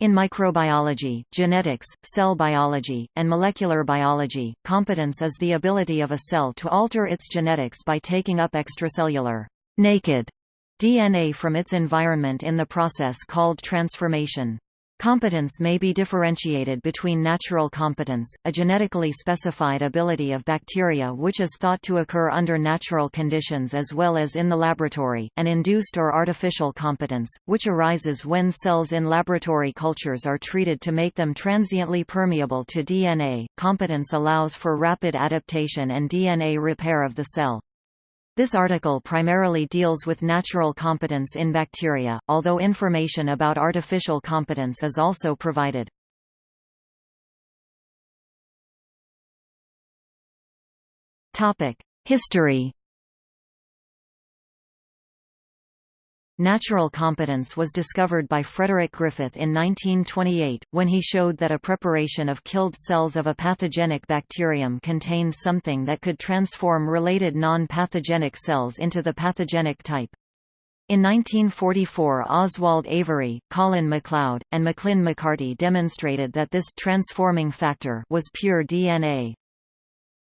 In microbiology, genetics, cell biology, and molecular biology, competence is the ability of a cell to alter its genetics by taking up extracellular naked DNA from its environment in the process called transformation. Competence may be differentiated between natural competence, a genetically specified ability of bacteria which is thought to occur under natural conditions as well as in the laboratory, and induced or artificial competence, which arises when cells in laboratory cultures are treated to make them transiently permeable to DNA. Competence allows for rapid adaptation and DNA repair of the cell. This article primarily deals with natural competence in bacteria, although information about artificial competence is also provided. History Natural competence was discovered by Frederick Griffith in 1928, when he showed that a preparation of killed cells of a pathogenic bacterium contained something that could transform related non-pathogenic cells into the pathogenic type. In 1944 Oswald Avery, Colin MacLeod, and Maclyn McCarty demonstrated that this transforming factor was pure DNA.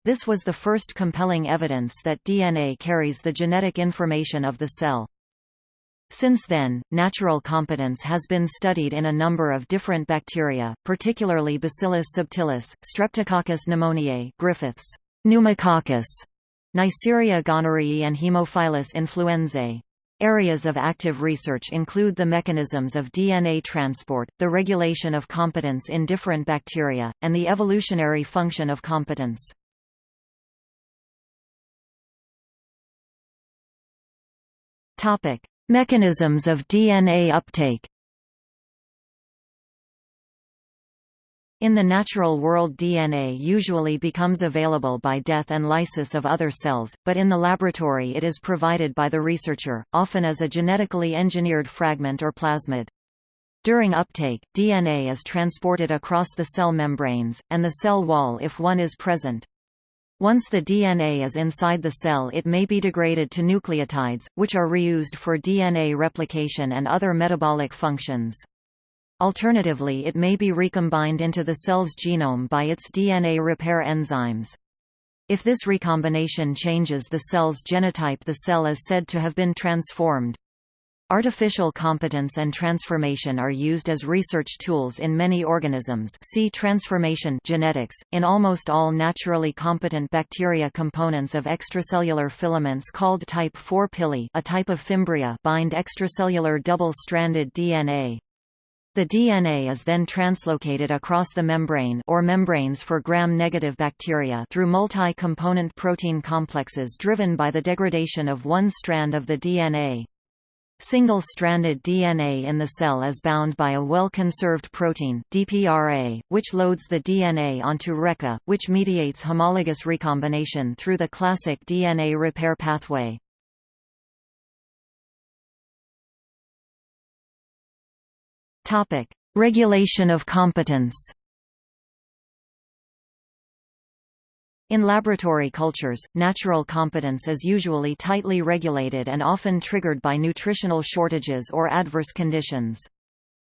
This was the first compelling evidence that DNA carries the genetic information of the cell. Since then, natural competence has been studied in a number of different bacteria, particularly Bacillus subtilis, Streptococcus pneumoniae Griffiths, pneumococcus, Neisseria gonorrhoeae and Haemophilus influenzae. Areas of active research include the mechanisms of DNA transport, the regulation of competence in different bacteria, and the evolutionary function of competence. Topic: Mechanisms of DNA uptake In the natural world DNA usually becomes available by death and lysis of other cells, but in the laboratory it is provided by the researcher, often as a genetically engineered fragment or plasmid. During uptake, DNA is transported across the cell membranes, and the cell wall if one is present. Once the DNA is inside the cell it may be degraded to nucleotides, which are reused for DNA replication and other metabolic functions. Alternatively it may be recombined into the cell's genome by its DNA repair enzymes. If this recombination changes the cell's genotype the cell is said to have been transformed. Artificial competence and transformation are used as research tools in many organisms see transformation genetics. .In almost all naturally competent bacteria components of extracellular filaments called type 4 pili a type of fimbria bind extracellular double-stranded DNA. The DNA is then translocated across the membrane or membranes for gram-negative bacteria through multi-component protein complexes driven by the degradation of one strand of the DNA. Single-stranded DNA in the cell is bound by a well-conserved protein DprA, which loads the DNA onto RecA, which mediates homologous recombination through the classic DNA repair pathway. Regulation of competence In laboratory cultures, natural competence is usually tightly regulated and often triggered by nutritional shortages or adverse conditions.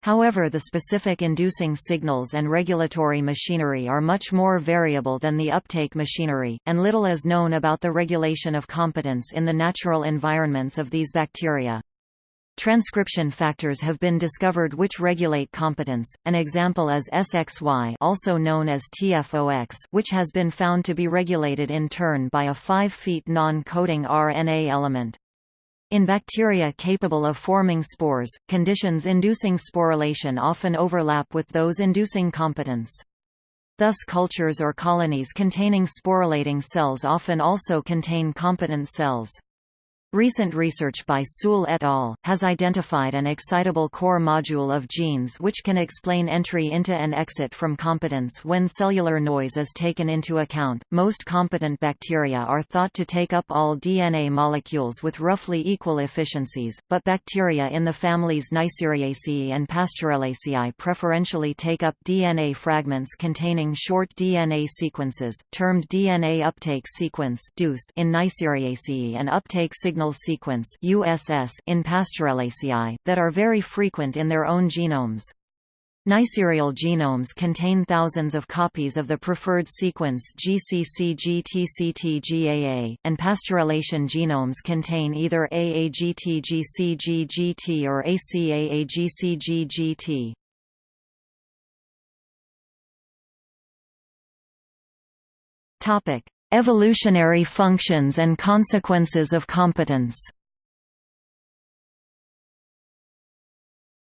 However the specific inducing signals and regulatory machinery are much more variable than the uptake machinery, and little is known about the regulation of competence in the natural environments of these bacteria. Transcription factors have been discovered which regulate competence. An example is Sxy, also known as TfoX, which has been found to be regulated in turn by a 5 feet non-coding RNA element. In bacteria capable of forming spores, conditions inducing sporulation often overlap with those inducing competence. Thus cultures or colonies containing sporulating cells often also contain competent cells. Recent research by Süel et al. has identified an excitable core module of genes which can explain entry into and exit from competence when cellular noise is taken into account. Most competent bacteria are thought to take up all DNA molecules with roughly equal efficiencies, but bacteria in the families Neisseriaceae and Pasteurellaceae preferentially take up DNA fragments containing short DNA sequences, termed DNA uptake sequence in Neisseriaceae and uptake signal signal sequence USS in Pasteurellaceae, that are very frequent in their own genomes. Neisserial genomes contain thousands of copies of the preferred sequence GCCGTCTGAA, and Pasteurellacean genomes contain either AAGTGCGGT or ACAAGCGGT. Topic: Evolutionary functions and consequences of competence.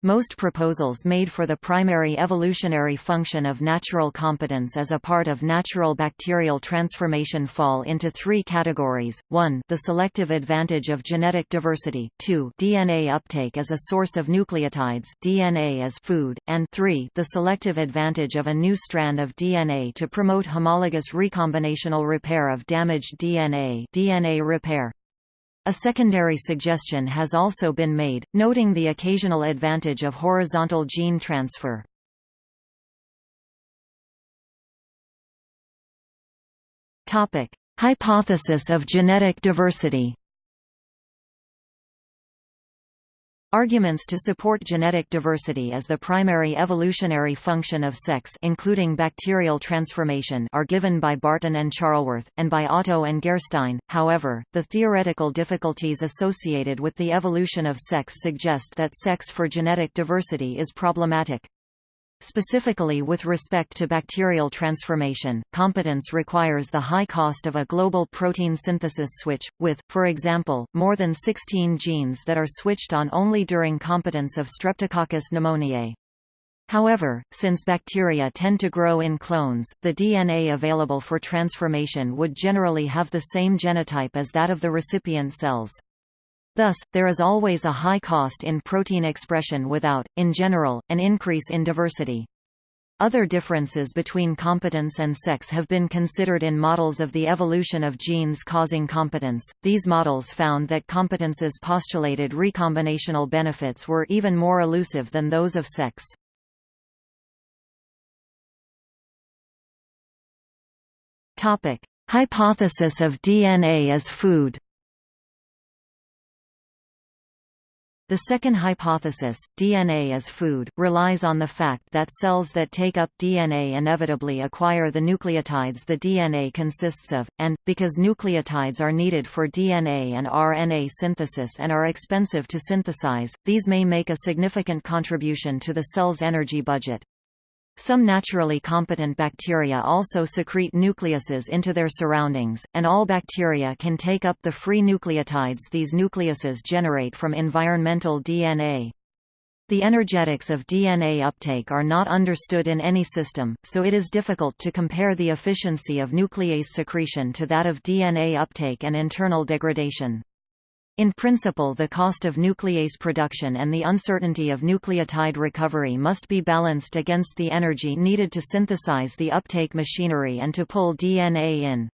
Most proposals made for the primary evolutionary function of natural competence as a part of natural bacterial transformation fall into three categories, 1 the selective advantage of genetic diversity, 2 DNA uptake as a source of nucleotides DNA as food, and 3 the selective advantage of a new strand of DNA to promote homologous recombinational repair of damaged DNA DNA repair. A secondary suggestion has also been made, noting the occasional advantage of horizontal gene transfer. Hypothesis of genetic diversity Arguments to support genetic diversity as the primary evolutionary function of sex including bacterial transformation are given by Barton and Charlesworth, and by Otto and Gerstein, however, the theoretical difficulties associated with the evolution of sex suggest that sex for genetic diversity is problematic. Specifically with respect to bacterial transformation, competence requires the high cost of a global protein synthesis switch, with, for example, more than 16 genes that are switched on only during competence of Streptococcus pneumoniae. However, since bacteria tend to grow in clones, the DNA available for transformation would generally have the same genotype as that of the recipient cells. Thus, there is always a high cost in protein expression without, in general, an increase in diversity. Other differences between competence and sex have been considered in models of the evolution of genes causing competence. These models found that competence's postulated recombinational benefits were even more elusive than those of sex. Topic: Hypothesis of DNA as food. The second hypothesis, DNA as food, relies on the fact that cells that take up DNA inevitably acquire the nucleotides the DNA consists of, and, because nucleotides are needed for DNA and RNA synthesis and are expensive to synthesize, these may make a significant contribution to the cell's energy budget. Some naturally competent bacteria also secrete nucleases into their surroundings, and all bacteria can take up the free nucleotides these nucleases generate from environmental DNA. The energetics of DNA uptake are not understood in any system, so it is difficult to compare the efficiency of nuclease secretion to that of DNA uptake and internal degradation. In principle the cost of nuclease production and the uncertainty of nucleotide recovery must be balanced against the energy needed to synthesize the uptake machinery and to pull DNA in.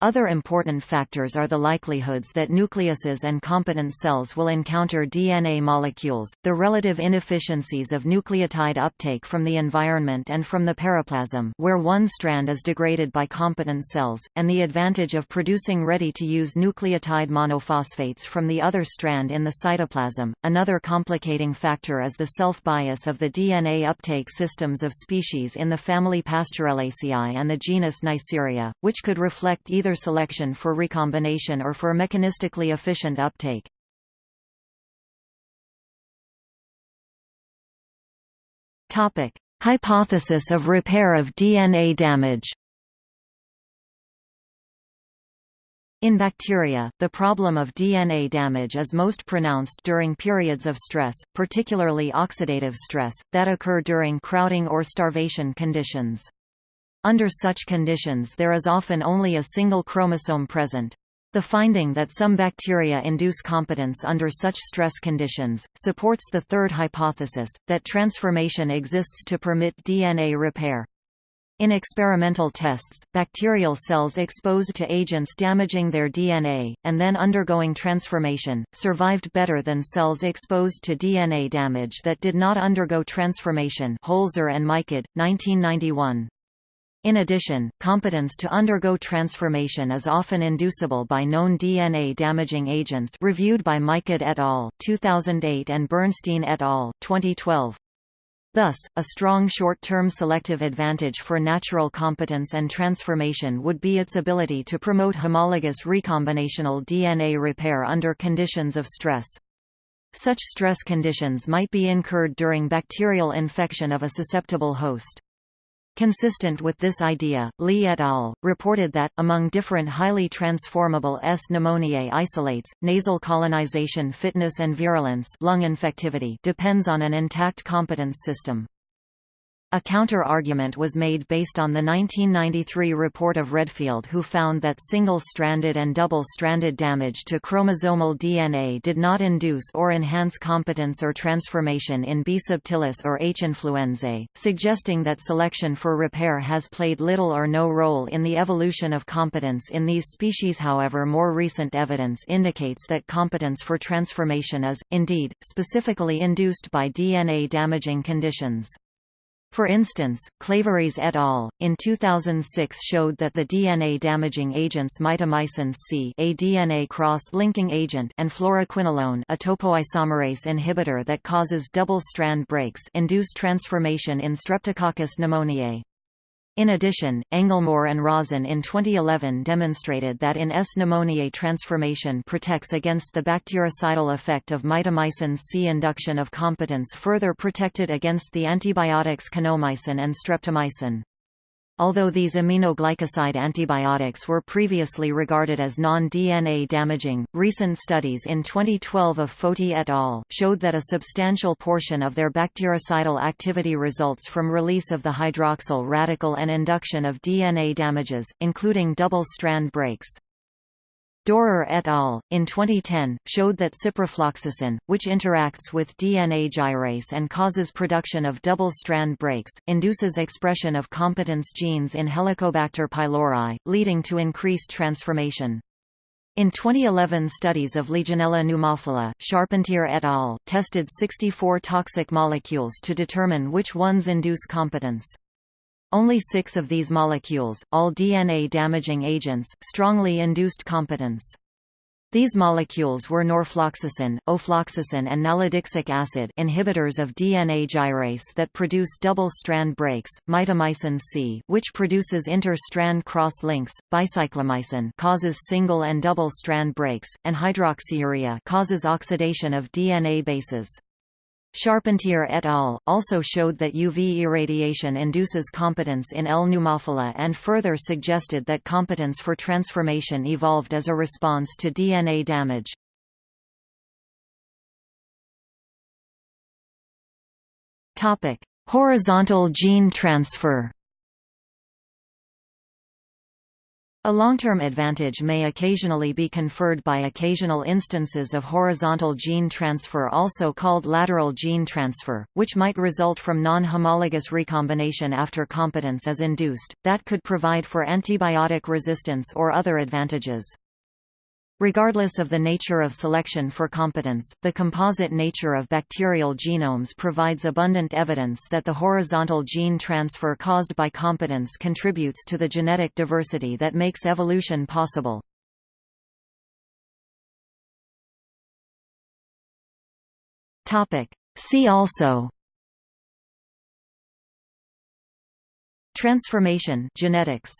Other important factors are the likelihoods that nucleases and competent cells will encounter DNA molecules, the relative inefficiencies of nucleotide uptake from the environment and from the periplasm where one strand is degraded by competent cells, and the advantage of producing ready-to-use nucleotide monophosphates from the other strand in the cytoplasm. Another complicating factor is the self-bias of the DNA uptake systems of species in the family Pasteurellaceae and the genus Neisseria, which could reflect either selection for recombination or for mechanistically efficient uptake. Topic: Hypothesis of repair of DNA damage. In bacteria, the problem of DNA damage is most pronounced during periods of stress, particularly oxidative stress, that occur during crowding or starvation conditions. Under such conditions there is often only a single chromosome present. The finding that some bacteria induce competence under such stress conditions, supports the third hypothesis, that transformation exists to permit DNA repair. In experimental tests, bacterial cells exposed to agents damaging their DNA, and then undergoing transformation, survived better than cells exposed to DNA damage that did not undergo transformation Hoelzer and Michod, 1991. In addition, competence to undergo transformation is often inducible by known DNA-damaging agents reviewed by Michod et al. 2008 and Bernstein et al. 2012. Thus, a strong short-term selective advantage for natural competence and transformation would be its ability to promote homologous recombinational DNA repair under conditions of stress. Such stress conditions might be incurred during bacterial infection of a susceptible host. Consistent with this idea, Li et al. reported that, among different highly transformable S. pneumoniae isolates, nasal colonization fitness and virulence lung infectivity depends on an intact competence system. A counter-argument was made based on the 1993 report of Redfield who found that single-stranded and double-stranded damage to chromosomal DNA did not induce or enhance competence or transformation in B. subtilis or H. influenzae, suggesting that selection for repair has played little or no role in the evolution of competence in these species however more recent evidence indicates that competence for transformation is, indeed, specifically induced by DNA-damaging conditions. For instance, Claverys et al. in 2006 showed that the DNA-damaging agents mitomycin C a DNA cross-linking agent and fluoroquinolone a topoisomerase inhibitor that causes double-strand breaks induce transformation in Streptococcus pneumoniae. In addition, Engelmoer and Rozen in 2011 demonstrated that in S. pneumoniae transformation protects against the bactericidal effect of mitomycin C. Induction of competence further protected against the antibiotics kanamycin and streptomycin. Although these aminoglycoside antibiotics were previously regarded as non-DNA damaging, recent studies in 2012 of Foti et al. showed that a substantial portion of their bactericidal activity results from release of the hydroxyl radical and induction of DNA damages, including double-strand breaks. Dorer et al. in 2010, showed that ciprofloxacin, which interacts with DNA gyrase and causes production of double-strand breaks, induces expression of competence genes in Helicobacter pylori, leading to increased transformation. In 2011 studies of Legionella pneumophila, Charpentier et al. tested 64 toxic molecules to determine which ones induce competence. Only six of these molecules, all DNA-damaging agents, strongly induced competence. These molecules were norfloxacin, ofloxacin and nalidixic acid inhibitors of DNA gyrase that produce double-strand breaks, mitomycin C which produces inter-strand cross-links, bicyclomycin causes single and double-strand breaks, and hydroxyurea causes oxidation of DNA bases. Charpentier et al. also showed that UV irradiation induces competence in L. pneumophila and further suggested that competence for transformation evolved as a response to DNA damage. Horizontal gene transfer A long-term advantage may occasionally be conferred by occasional instances of horizontal gene transfer also called lateral gene transfer, which might result from non-homologous recombination after competence is induced, that could provide for antibiotic resistance or other advantages. Regardless of the nature of selection for competence, the composite nature of bacterial genomes provides abundant evidence that the horizontal gene transfer caused by competence contributes to the genetic diversity that makes evolution possible. See also Transformation genetics